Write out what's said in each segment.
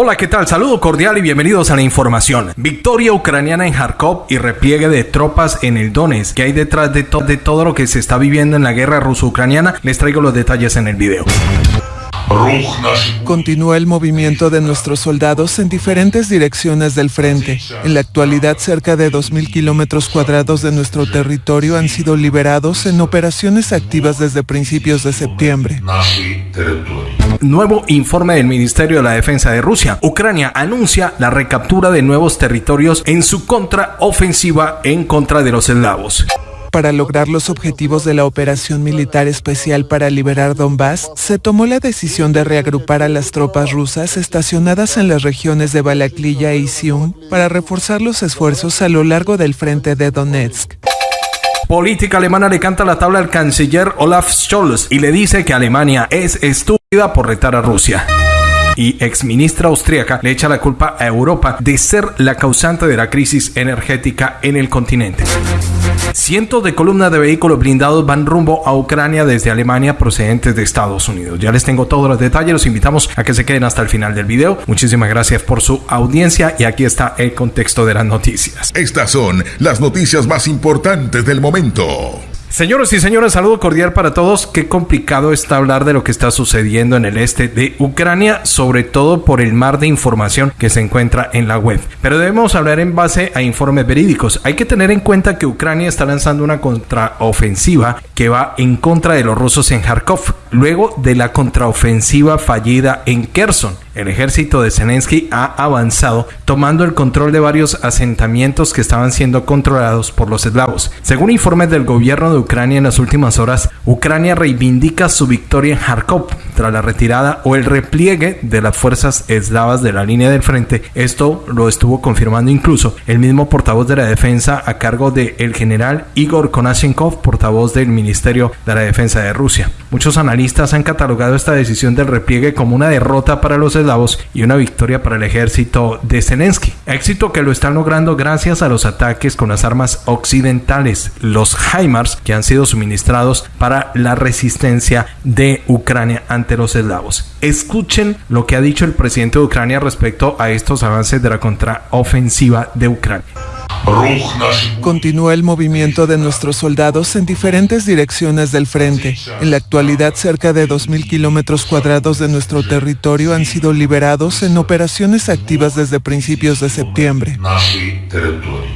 Hola, ¿qué tal? Saludo cordial y bienvenidos a la información. Victoria ucraniana en Kharkov y repliegue de tropas en el Donetsk. ¿Qué hay detrás de, de todo lo que se está viviendo en la guerra ruso-ucraniana? Les traigo los detalles en el video. Continúa el movimiento de nuestros soldados en diferentes direcciones del frente. En la actualidad, cerca de 2.000 kilómetros cuadrados de nuestro territorio han sido liberados en operaciones activas desde principios de septiembre. Nuevo informe del Ministerio de la Defensa de Rusia. Ucrania anuncia la recaptura de nuevos territorios en su contraofensiva en contra de los eslavos. Para lograr los objetivos de la operación militar especial para liberar Donbass, se tomó la decisión de reagrupar a las tropas rusas estacionadas en las regiones de Balaklia y Sium para reforzar los esfuerzos a lo largo del frente de Donetsk. Política alemana le canta la tabla al canciller Olaf Scholz y le dice que Alemania es estúpida por retar a Rusia y exministra austríaca le echa la culpa a Europa de ser la causante de la crisis energética en el continente. Cientos de columnas de vehículos blindados van rumbo a Ucrania desde Alemania procedentes de Estados Unidos. Ya les tengo todos los detalles, los invitamos a que se queden hasta el final del video. Muchísimas gracias por su audiencia y aquí está el contexto de las noticias. Estas son las noticias más importantes del momento. Señoras y señores, saludo cordial para todos. Qué complicado está hablar de lo que está sucediendo en el este de Ucrania, sobre todo por el mar de información que se encuentra en la web. Pero debemos hablar en base a informes verídicos. Hay que tener en cuenta que Ucrania está lanzando una contraofensiva que va en contra de los rusos en Kharkov, luego de la contraofensiva fallida en Kherson el ejército de Zelensky ha avanzado tomando el control de varios asentamientos que estaban siendo controlados por los eslavos. Según informes del gobierno de Ucrania en las últimas horas, Ucrania reivindica su victoria en Kharkov tras la retirada o el repliegue de las fuerzas eslavas de la línea del frente. Esto lo estuvo confirmando incluso el mismo portavoz de la defensa a cargo del el general Igor Konashenkov, portavoz del Ministerio de la Defensa de Rusia. Muchos analistas han catalogado esta decisión del repliegue como una derrota para los eslavos y una victoria para el ejército de Zelensky. Éxito que lo están logrando gracias a los ataques con las armas occidentales, los HIMARS, que han sido suministrados para la resistencia de Ucrania ante los eslavos. Escuchen lo que ha dicho el presidente de Ucrania respecto a estos avances de la contraofensiva de Ucrania. Continúa el movimiento de nuestros soldados en diferentes direcciones del frente. En la actualidad, cerca de 2.000 kilómetros cuadrados de nuestro territorio han sido liberados en operaciones activas desde principios de septiembre.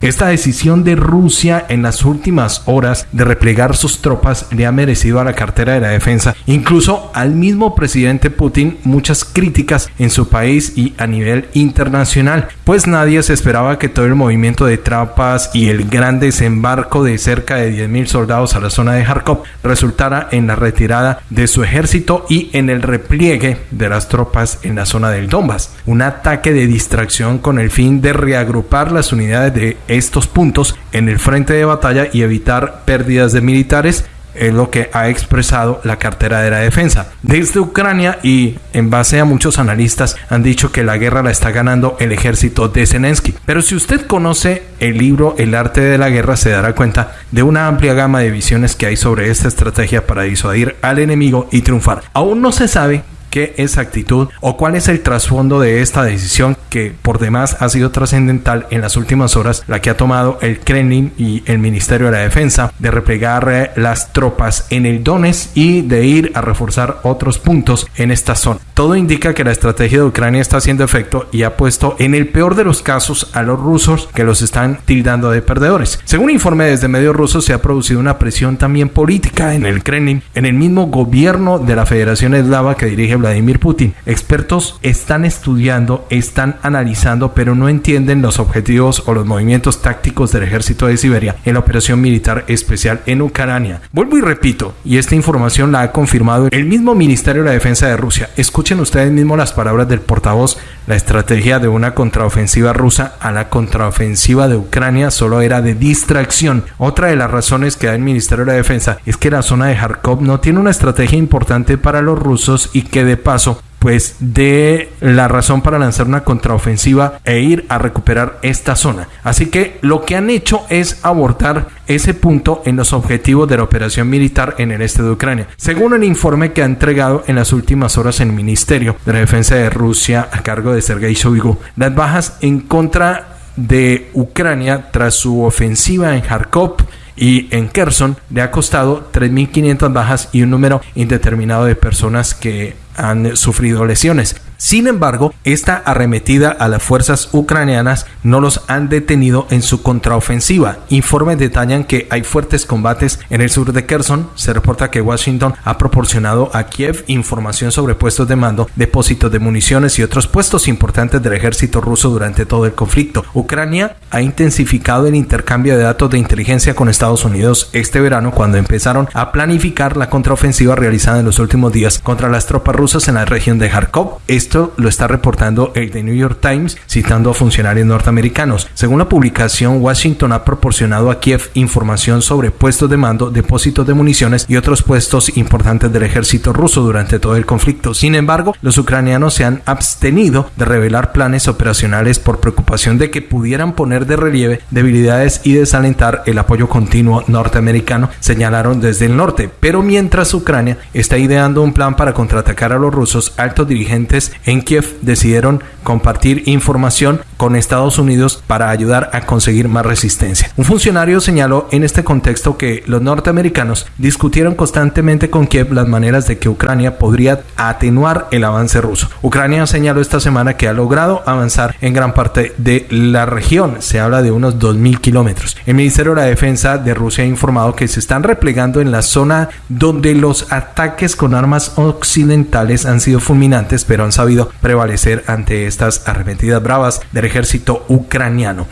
Esta decisión de Rusia en las últimas horas de replegar sus tropas le ha merecido a la cartera de la defensa, incluso al mismo presidente Putin, muchas críticas en su país y a nivel internacional, pues nadie se esperaba que todo el movimiento de tropas y el gran desembarco de cerca de 10.000 soldados a la zona de Kharkov resultara en la retirada de su ejército y en el repliegue de las tropas en la zona del Donbass. Un ataque de distracción con el fin de reagrupar las unidades de estos puntos en el frente de batalla y evitar pérdidas de militares es lo que ha expresado la cartera de la defensa. Desde Ucrania y en base a muchos analistas han dicho que la guerra la está ganando el ejército de Zelensky. Pero si usted conoce el libro El arte de la guerra se dará cuenta de una amplia gama de visiones que hay sobre esta estrategia para disuadir al enemigo y triunfar. Aún no se sabe qué exactitud o cuál es el trasfondo de esta decisión que por demás ha sido trascendental en las últimas horas, la que ha tomado el Kremlin y el Ministerio de la Defensa de replegar eh, las tropas en el Donetsk y de ir a reforzar otros puntos en esta zona. Todo indica que la estrategia de Ucrania está haciendo efecto y ha puesto en el peor de los casos a los rusos que los están tildando de perdedores. Según informe desde medios rusos se ha producido una presión también política en el Kremlin, en el mismo gobierno de la Federación Eslava que dirige Vladimir Putin. Expertos están estudiando, están analizando, pero no entienden los objetivos o los movimientos tácticos del ejército de Siberia en la operación militar especial en Ucrania. Vuelvo y repito, y esta información la ha confirmado el mismo Ministerio de la Defensa de Rusia. Escuchen ustedes mismos las palabras del portavoz. La estrategia de una contraofensiva rusa a la contraofensiva de Ucrania solo era de distracción. Otra de las razones que da el Ministerio de la Defensa es que la zona de Kharkov no tiene una estrategia importante para los rusos y que de paso pues de la razón para lanzar una contraofensiva e ir a recuperar esta zona. Así que lo que han hecho es abortar ese punto en los objetivos de la operación militar en el este de Ucrania. Según el informe que ha entregado en las últimas horas el Ministerio de la Defensa de Rusia a cargo de Sergei Shoigu, las bajas en contra de Ucrania tras su ofensiva en Kharkov y en Kherson le ha costado 3.500 bajas y un número indeterminado de personas que han sufrido lesiones. Sin embargo, esta arremetida a las fuerzas ucranianas no los han detenido en su contraofensiva. Informes detallan que hay fuertes combates en el sur de Kherson. Se reporta que Washington ha proporcionado a Kiev información sobre puestos de mando, depósitos de municiones y otros puestos importantes del ejército ruso durante todo el conflicto. Ucrania ha intensificado el intercambio de datos de inteligencia con Estados Unidos este verano cuando empezaron a planificar la contraofensiva realizada en los últimos días contra las tropas rusas en la región de Kharkov. Lo está reportando el The New York Times citando a funcionarios norteamericanos. Según la publicación, Washington ha proporcionado a Kiev información sobre puestos de mando, depósitos de municiones y otros puestos importantes del ejército ruso durante todo el conflicto. Sin embargo, los ucranianos se han abstenido de revelar planes operacionales por preocupación de que pudieran poner de relieve debilidades y desalentar el apoyo continuo norteamericano, señalaron desde el norte. Pero mientras Ucrania está ideando un plan para contraatacar a los rusos, altos dirigentes en Kiev decidieron compartir información con Estados Unidos para ayudar a conseguir más resistencia. Un funcionario señaló en este contexto que los norteamericanos discutieron constantemente con Kiev las maneras de que Ucrania podría atenuar el avance ruso. Ucrania señaló esta semana que ha logrado avanzar en gran parte de la región. Se habla de unos 2.000 kilómetros. El Ministerio de la Defensa de Rusia ha informado que se están replegando en la zona donde los ataques con armas occidentales han sido fulminantes, pero han sabido prevalecer ante estas arremetidas bravas del ejército ucraniano.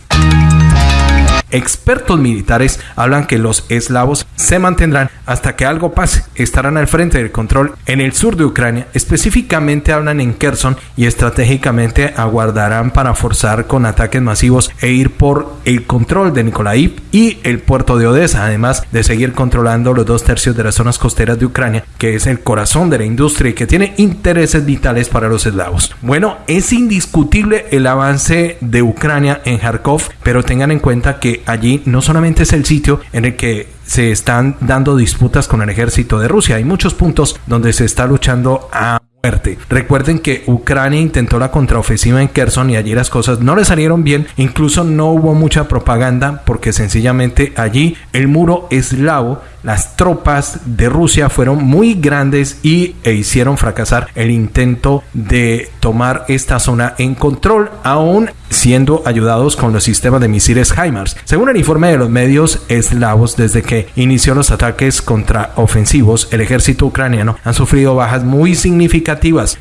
Expertos militares hablan que los eslavos se mantendrán hasta que algo pase. Estarán al frente del control en el sur de Ucrania. Específicamente hablan en Kherson y estratégicamente aguardarán para forzar con ataques masivos e ir por el control de Nikolaev y el puerto de Odessa, además de seguir controlando los dos tercios de las zonas costeras de Ucrania, que es el corazón de la industria y que tiene intereses vitales para los eslavos. Bueno, es indiscutible el avance de Ucrania en Kharkov, pero tengan en cuenta que allí no solamente es el sitio en el que se están dando disputas con el ejército de Rusia, hay muchos puntos donde se está luchando a Recuerden que Ucrania intentó la contraofensiva en Kherson y allí las cosas no le salieron bien, incluso no hubo mucha propaganda porque sencillamente allí el muro eslavo las tropas de Rusia fueron muy grandes y e hicieron fracasar el intento de tomar esta zona en control, aún siendo ayudados con los sistemas de misiles HIMARS. Según el informe de los medios eslavos, desde que inició los ataques contra ofensivos, el ejército ucraniano han sufrido bajas muy significativas,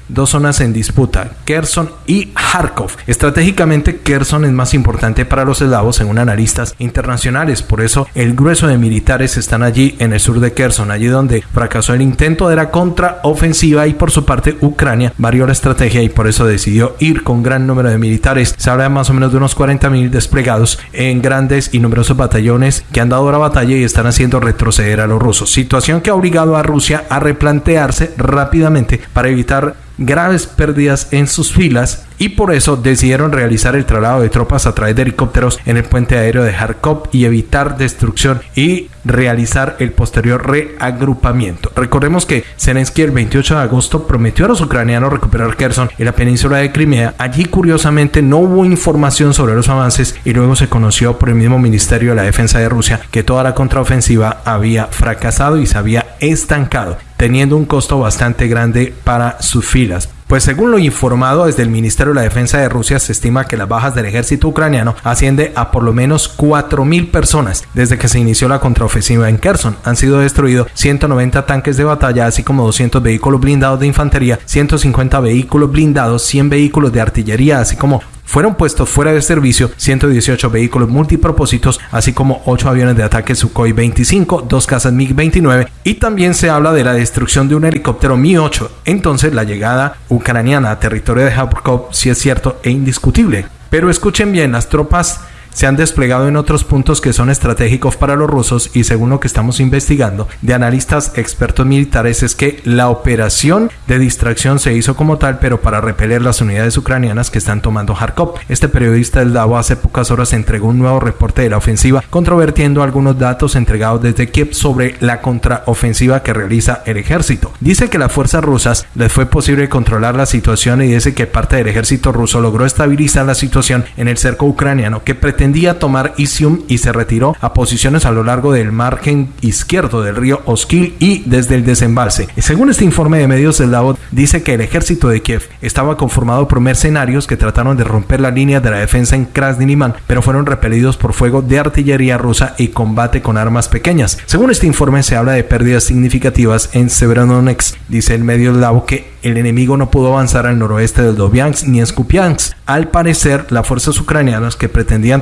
dos zonas en disputa, Kherson y Kharkov. Estratégicamente, Kherson es más importante para los eslavos según analistas internacionales, por eso el grueso de militares están allí en el sur de Kherson, allí donde fracasó el intento de la contraofensiva y por su parte Ucrania varió la estrategia y por eso decidió ir con gran número de militares. Se habla de más o menos de unos 40.000 desplegados en grandes y numerosos batallones que han dado la batalla y están haciendo retroceder a los rusos. Situación que ha obligado a Rusia a replantearse rápidamente para evitar evitar graves pérdidas en sus filas y por eso decidieron realizar el traslado de tropas a través de helicópteros en el puente aéreo de Kharkov y evitar destrucción y realizar el posterior reagrupamiento. Recordemos que Zelensky el 28 de agosto prometió a los ucranianos recuperar Kherson y la península de Crimea. Allí curiosamente no hubo información sobre los avances y luego se conoció por el mismo Ministerio de la Defensa de Rusia que toda la contraofensiva había fracasado y se había estancado, teniendo un costo bastante grande para sus filas. Pues según lo informado desde el Ministerio de la Defensa de Rusia, se estima que las bajas del ejército ucraniano asciende a por lo menos 4.000 personas desde que se inició la contraofensiva en Kherson. Han sido destruidos 190 tanques de batalla, así como 200 vehículos blindados de infantería, 150 vehículos blindados, 100 vehículos de artillería, así como fueron puestos fuera de servicio 118 vehículos multipropósitos, así como 8 aviones de ataque Sukhoi 25, dos casas MiG-29 y también se habla de la destrucción de un helicóptero Mi-8. Entonces la llegada ucraniana a territorio de Kharkov sí es cierto e indiscutible. Pero escuchen bien, las tropas se han desplegado en otros puntos que son estratégicos para los rusos y según lo que estamos investigando de analistas expertos militares es que la operación de distracción se hizo como tal pero para repeler las unidades ucranianas que están tomando Kharkov. Este periodista del DAO hace pocas horas entregó un nuevo reporte de la ofensiva controvertiendo algunos datos entregados desde Kiev sobre la contraofensiva que realiza el ejército. Dice que las fuerzas rusas les fue posible controlar la situación y dice que parte del ejército ruso logró estabilizar la situación en el cerco ucraniano que pretendía tomar Isium y se retiró a posiciones a lo largo del margen izquierdo del río Oskil y desde el desembalse. Según este informe de medios del Davos, dice que el ejército de Kiev estaba conformado por mercenarios que trataron de romper la línea de la defensa en Krasny pero fueron repelidos por fuego de artillería rusa y combate con armas pequeñas. Según este informe se habla de pérdidas significativas en Severodonetsk. Dice el medio Davos que el enemigo no pudo avanzar al noroeste del Dobiansk ni Skupiansk. Al parecer, las fuerzas ucranianas que pretendían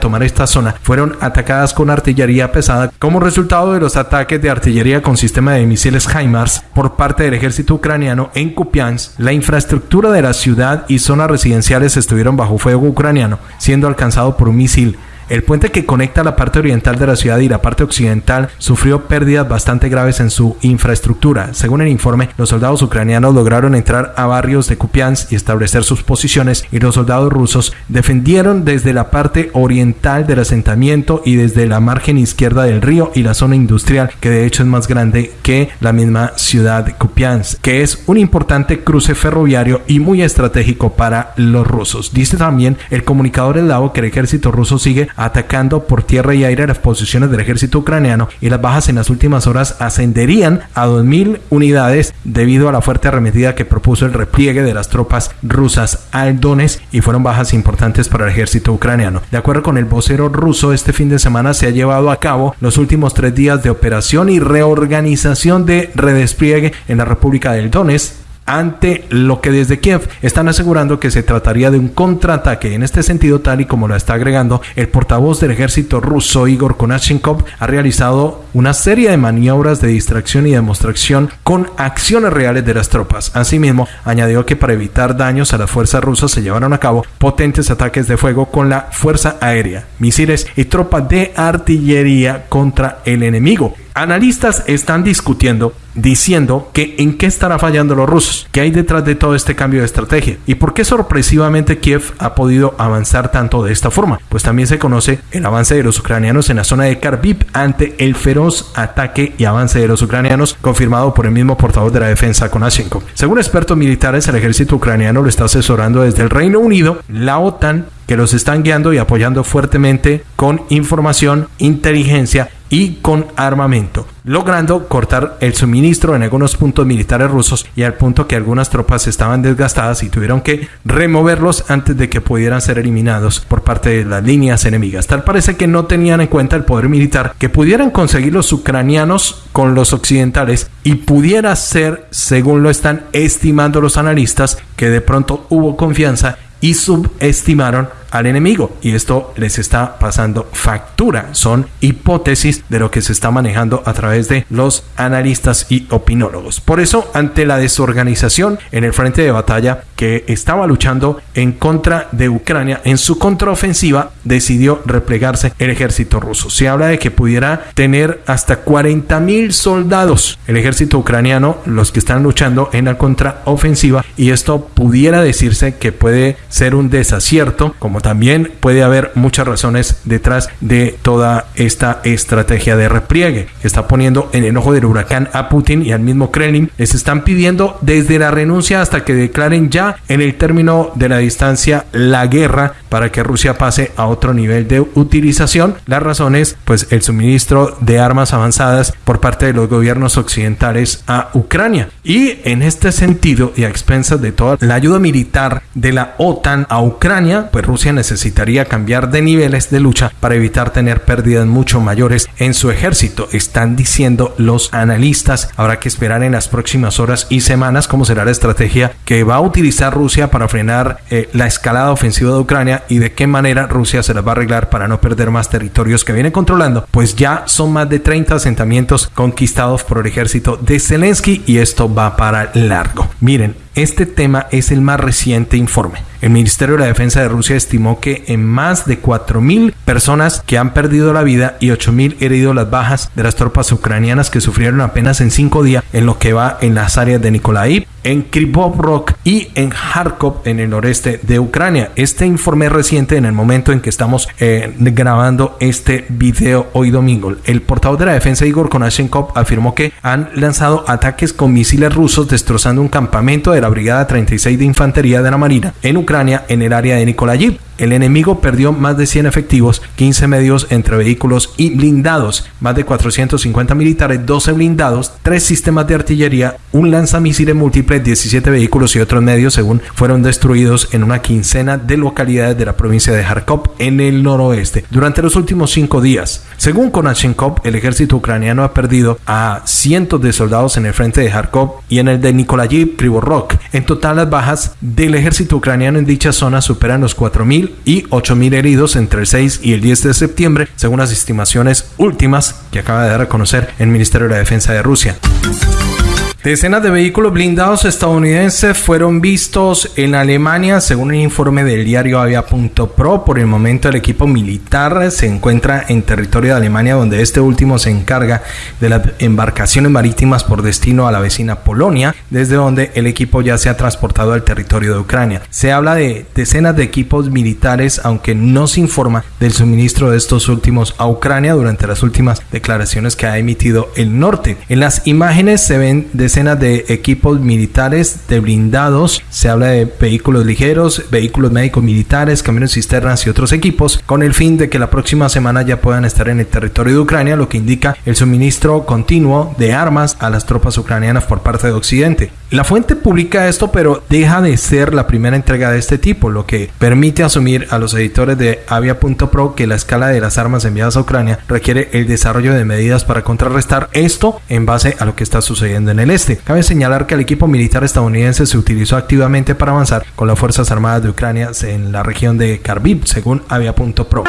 fueron atacadas con artillería pesada como resultado de los ataques de artillería con sistema de misiles HIMARS por parte del ejército ucraniano en Kupiansk. La infraestructura de la ciudad y zonas residenciales estuvieron bajo fuego ucraniano, siendo alcanzado por un misil el puente que conecta la parte oriental de la ciudad y la parte occidental sufrió pérdidas bastante graves en su infraestructura. Según el informe, los soldados ucranianos lograron entrar a barrios de Kupiansk y establecer sus posiciones y los soldados rusos defendieron desde la parte oriental del asentamiento y desde la margen izquierda del río y la zona industrial que de hecho es más grande que la misma ciudad de Kupiansk, que es un importante cruce ferroviario y muy estratégico para los rusos. Dice también el comunicador eslavo que el ejército ruso sigue atacando por tierra y aire las posiciones del ejército ucraniano y las bajas en las últimas horas ascenderían a 2.000 unidades debido a la fuerte arremetida que propuso el repliegue de las tropas rusas al Donetsk y fueron bajas importantes para el ejército ucraniano. De acuerdo con el vocero ruso, este fin de semana se ha llevado a cabo los últimos tres días de operación y reorganización de redespliegue en la República del Donetsk ante lo que desde Kiev están asegurando que se trataría de un contraataque. En este sentido, tal y como lo está agregando el portavoz del ejército ruso Igor Konashenkov, ha realizado una serie de maniobras de distracción y demostración con acciones reales de las tropas. Asimismo, añadió que para evitar daños a las fuerzas rusas se llevaron a cabo potentes ataques de fuego con la fuerza aérea, misiles y tropas de artillería contra el enemigo. Analistas están discutiendo, diciendo que en qué estará fallando los rusos, qué hay detrás de todo este cambio de estrategia y por qué sorpresivamente Kiev ha podido avanzar tanto de esta forma. Pues también se conoce el avance de los ucranianos en la zona de Kharkiv ante el feroz ataque y avance de los ucranianos confirmado por el mismo portavoz de la defensa Konashenko. Según expertos militares, el ejército ucraniano lo está asesorando desde el Reino Unido, la OTAN que los están guiando y apoyando fuertemente con información, inteligencia y con armamento, logrando cortar el suministro en algunos puntos militares rusos y al punto que algunas tropas estaban desgastadas y tuvieron que removerlos antes de que pudieran ser eliminados por parte de las líneas enemigas. Tal parece que no tenían en cuenta el poder militar que pudieran conseguir los ucranianos con los occidentales y pudiera ser, según lo están estimando los analistas, que de pronto hubo confianza y subestimaron al enemigo y esto les está pasando factura. Son hipótesis de lo que se está manejando a través de los analistas y opinólogos. Por eso, ante la desorganización en el frente de batalla que estaba luchando en contra de Ucrania, en su contraofensiva decidió replegarse el ejército ruso. Se habla de que pudiera tener hasta 40 mil soldados el ejército ucraniano, los que están luchando en la contraofensiva y esto pudiera decirse que puede ser un desacierto como también puede haber muchas razones detrás de toda esta estrategia de repliegue que está poniendo en el ojo del huracán a Putin y al mismo Kremlin. Les están pidiendo desde la renuncia hasta que declaren ya en el término de la distancia la guerra para que Rusia pase a otro nivel de utilización. Las razones, pues el suministro de armas avanzadas por parte de los gobiernos occidentales a Ucrania. Y en este sentido y a expensas de toda la ayuda militar de la OTAN a Ucrania, pues Rusia necesitaría cambiar de niveles de lucha para evitar tener pérdidas mucho mayores en su ejército. Están diciendo los analistas. Habrá que esperar en las próximas horas y semanas cómo será la estrategia que va a utilizar Rusia para frenar eh, la escalada ofensiva de Ucrania y de qué manera Rusia se las va a arreglar para no perder más territorios que viene controlando. Pues ya son más de 30 asentamientos conquistados por el ejército de Zelensky y esto va para largo. Miren, Este tema es el más reciente informe. El Ministerio de la Defensa de Rusia estimó que en más de 4.000 personas que han perdido la vida y 8.000 heridos las bajas de las tropas ucranianas que sufrieron apenas en cinco días en lo que va en las áreas de Nikolaev, en Krivov Rock y en Kharkov en el noreste de Ucrania. Este informe reciente en el momento en que estamos eh, grabando este video hoy domingo. El portavoz de la defensa Igor Konashenkov afirmó que han lanzado ataques con misiles rusos destrozando un campamento de la Brigada 36 de Infantería de la Marina en Ucrania en el área de Nikolaev. El enemigo perdió más de 100 efectivos, 15 medios entre vehículos y blindados, más de 450 militares, 12 blindados, 3 sistemas de artillería, un lanzamisiles múltiple, 17 vehículos y otros medios, según fueron destruidos en una quincena de localidades de la provincia de Kharkov en el noroeste durante los últimos cinco días. Según Konashenkov, el ejército ucraniano ha perdido a cientos de soldados en el frente de Kharkov y en el de Nikolayev Krivorok. En total, las bajas del ejército ucraniano en dicha zona superan los 4.000 y 8.000 heridos entre el 6 y el 10 de septiembre, según las estimaciones últimas que acaba de dar a conocer el Ministerio de la Defensa de Rusia. Decenas de vehículos blindados estadounidenses fueron vistos en Alemania, según un informe del diario Avia.pro. Por el momento, el equipo militar se encuentra en territorio de Alemania, donde este último se encarga de las embarcaciones marítimas por destino a la vecina Polonia, desde donde el equipo ya se ha transportado al territorio de Ucrania. Se habla de decenas de equipos militares, aunque no se informa del suministro de estos últimos a Ucrania durante las últimas declaraciones que ha emitido el norte. En las imágenes se ven de decenas de equipos militares de blindados. Se habla de vehículos ligeros, vehículos médicos militares, camiones cisternas y otros equipos, con el fin de que la próxima semana ya puedan estar en el territorio de Ucrania, lo que indica el suministro continuo de armas a las tropas ucranianas por parte de Occidente. La fuente publica esto, pero deja de ser la primera entrega de este tipo, lo que permite asumir a los editores de Avia.pro que la escala de las armas enviadas a Ucrania requiere el desarrollo de medidas para contrarrestar esto en base a lo que está sucediendo en el este. Cabe señalar que el equipo militar estadounidense se utilizó activamente para avanzar con las Fuerzas Armadas de Ucrania en la región de Kharkiv, según Avia.pro.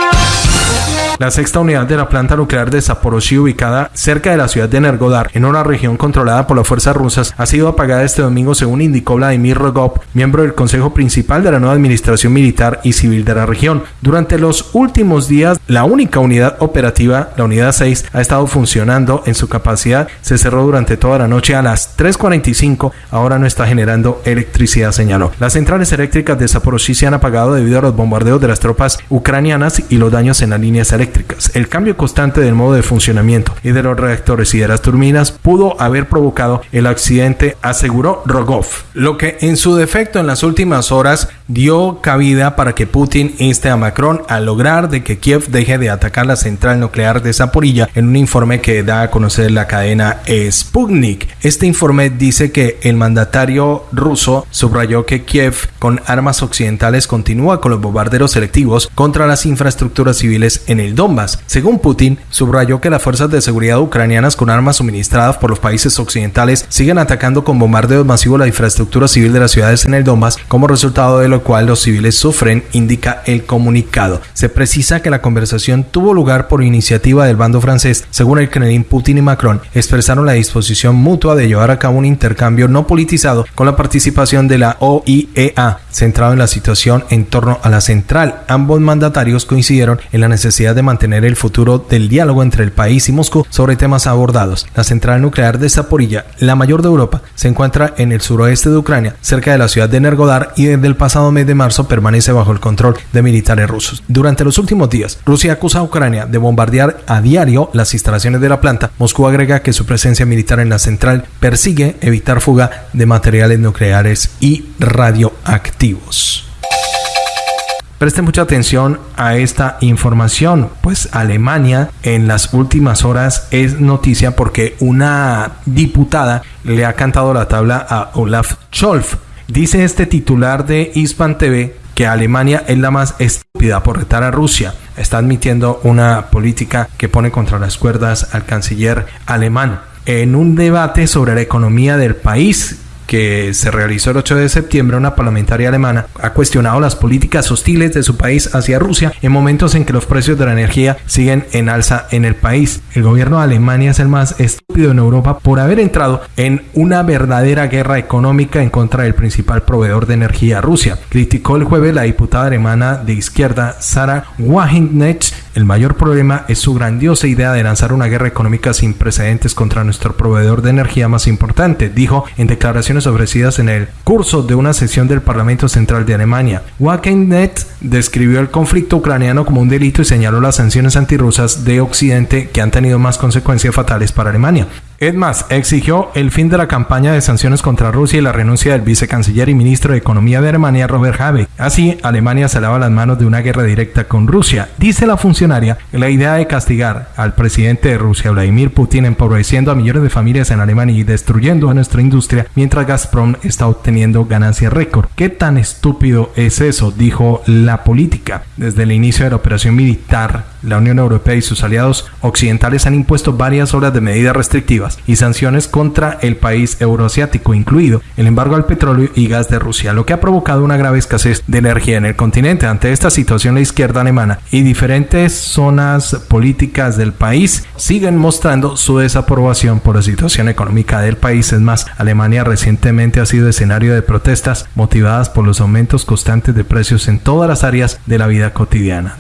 La sexta unidad de la planta nuclear de Zaporozhye, ubicada cerca de la ciudad de Nergodar, en una región controlada por las fuerzas rusas, ha sido apagada este domingo, según indicó Vladimir Rogov, miembro del Consejo Principal de la nueva Administración Militar y Civil de la región. Durante los últimos días, la única unidad operativa, la unidad 6, ha estado funcionando en su capacidad. Se cerró durante toda la noche a las 3.45. Ahora no está generando electricidad, señaló. Las centrales eléctricas de Zaporozhye se han apagado debido a los bombardeos de las tropas ucranianas y los daños en las líneas eléctricas el cambio constante del modo de funcionamiento y de los reactores y de las turbinas pudo haber provocado el accidente, aseguró Rogov, lo que en su defecto en las últimas horas dio cabida para que Putin inste a Macron a lograr de que Kiev deje de atacar la central nuclear de Zaporilla en un informe que da a conocer la cadena Sputnik. Este informe dice que el mandatario ruso subrayó que Kiev con armas occidentales continúa con los bombarderos selectivos contra las infraestructuras civiles en el Donbass. Según Putin, subrayó que las fuerzas de seguridad ucranianas con armas suministradas por los países occidentales siguen atacando con bombardeos masivos la infraestructura civil de las ciudades en el Donbass, como resultado de lo cual los civiles sufren, indica el comunicado. Se precisa que la conversación tuvo lugar por iniciativa del bando francés. Según el Kremlin, Putin y Macron expresaron la disposición mutua de llevar a cabo un intercambio no politizado con la participación de la OIEA, centrado en la situación en torno a la central. Ambos mandatarios coincidieron en la necesidad de mantener el futuro del diálogo entre el país y Moscú sobre temas abordados. La central nuclear de Zaporilla, la mayor de Europa, se encuentra en el suroeste de Ucrania, cerca de la ciudad de Nergodar y desde el pasado mes de marzo permanece bajo el control de militares rusos. Durante los últimos días, Rusia acusa a Ucrania de bombardear a diario las instalaciones de la planta. Moscú agrega que su presencia militar en la central persigue evitar fuga de materiales nucleares y radioactivos. Preste mucha atención a esta información, pues Alemania en las últimas horas es noticia porque una diputada le ha cantado la tabla a Olaf Scholz. Dice este titular de Hispan TV que Alemania es la más estúpida por retar a Rusia. Está admitiendo una política que pone contra las cuerdas al canciller alemán. En un debate sobre la economía del país que se realizó el 8 de septiembre, una parlamentaria alemana ha cuestionado las políticas hostiles de su país hacia Rusia en momentos en que los precios de la energía siguen en alza en el país. El gobierno de Alemania es el más estúpido en Europa por haber entrado en una verdadera guerra económica en contra del principal proveedor de energía, Rusia. Criticó el jueves la diputada alemana de izquierda Sara Wagenknecht el mayor problema es su grandiosa idea de lanzar una guerra económica sin precedentes contra nuestro proveedor de energía más importante, dijo en declaraciones ofrecidas en el curso de una sesión del Parlamento Central de Alemania. Wagenknecht describió el conflicto ucraniano como un delito y señaló las sanciones antirrusas de Occidente que han tenido más consecuencias fatales para Alemania. Es más, exigió el fin de la campaña de sanciones contra Rusia y la renuncia del vicecanciller y ministro de Economía de Alemania, Robert Habeck. Así, Alemania se lava las manos de una guerra directa con Rusia. Dice la funcionaria, la idea de castigar al presidente de Rusia, Vladimir Putin, empobreciendo a millones de familias en Alemania y destruyendo a nuestra industria, mientras Gazprom está obteniendo ganancias récord. ¿Qué tan estúpido es eso? Dijo la política. Desde el inicio de la operación militar, la Unión Europea y sus aliados occidentales han impuesto varias horas de medidas restrictivas y sanciones contra el país euroasiático, incluido el embargo al petróleo y gas de Rusia, lo que ha provocado una grave escasez de energía en el continente. Ante esta situación, la izquierda alemana y diferentes zonas políticas del país siguen mostrando su desaprobación por la situación económica del país. Es más, Alemania recientemente ha sido escenario de protestas motivadas por los aumentos constantes de precios en todas las áreas de la vida cotidiana.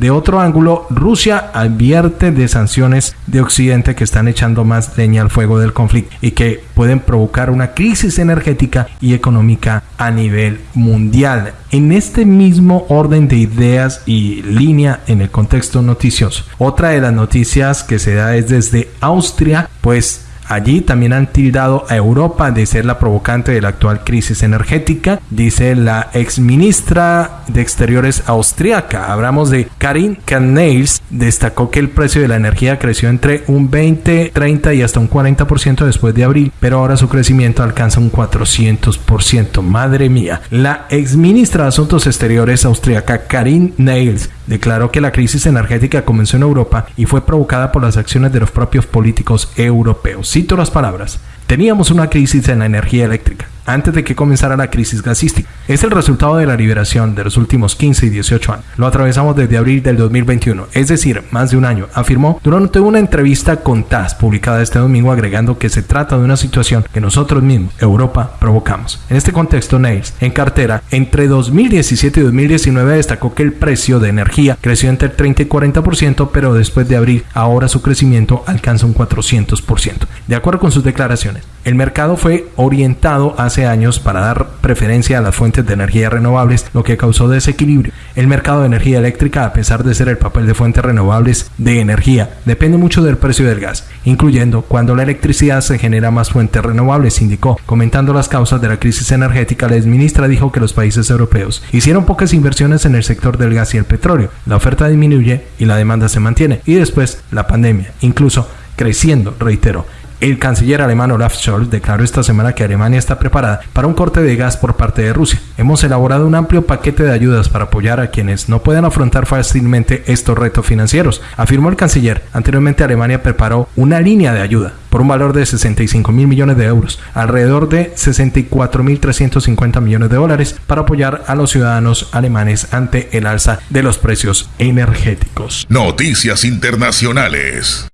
De otro ángulo, Rusia advierte de sanciones de Occidente que están echando más leña al fuego del conflicto y que pueden provocar una crisis energética y económica a nivel mundial. En este mismo orden de ideas y línea en el contexto noticioso. Otra de las noticias que se da es desde Austria, pues Allí también han tildado a Europa de ser la provocante de la actual crisis energética, dice la ex ministra de Exteriores austriaca. Hablamos de Karin Kneils, destacó que el precio de la energía creció entre un 20, 30 y hasta un 40% después de abril, pero ahora su crecimiento alcanza un 400%. Madre mía. La ex ministra de Asuntos Exteriores austriaca Karin Nails declaró que la crisis energética comenzó en Europa y fue provocada por las acciones de los propios políticos europeos. Cito las palabras. Teníamos una crisis en la energía eléctrica antes de que comenzara la crisis gasística. Es el resultado de la liberación de los últimos 15 y 18 años. Lo atravesamos desde abril del 2021, es decir, más de un año, afirmó durante una entrevista con TAS publicada este domingo agregando que se trata de una situación que nosotros mismos, Europa, provocamos. En este contexto, Nails, en cartera, entre 2017 y 2019 destacó que el precio de energía creció entre el 30 y 40%, pero después de abril, ahora su crecimiento alcanza un 400%. De acuerdo con sus declaraciones, el mercado fue orientado hace años para dar preferencia a las fuentes de energía renovables, lo que causó desequilibrio. El mercado de energía eléctrica, a pesar de ser el papel de fuentes renovables de energía, depende mucho del precio del gas, incluyendo cuando la electricidad se genera más fuentes renovables, indicó. Comentando las causas de la crisis energética, la exministra dijo que los países europeos hicieron pocas inversiones en el sector del gas y el petróleo. La oferta disminuye y la demanda se mantiene. Y después, la pandemia, incluso creciendo, reiteró. El canciller alemán Olaf Scholz declaró esta semana que Alemania está preparada para un corte de gas por parte de Rusia. Hemos elaborado un amplio paquete de ayudas para apoyar a quienes no puedan afrontar fácilmente estos retos financieros, afirmó el canciller. Anteriormente Alemania preparó una línea de ayuda por un valor de 65 mil millones de euros, alrededor de 64 mil 350 millones de dólares, para apoyar a los ciudadanos alemanes ante el alza de los precios energéticos. Noticias internacionales.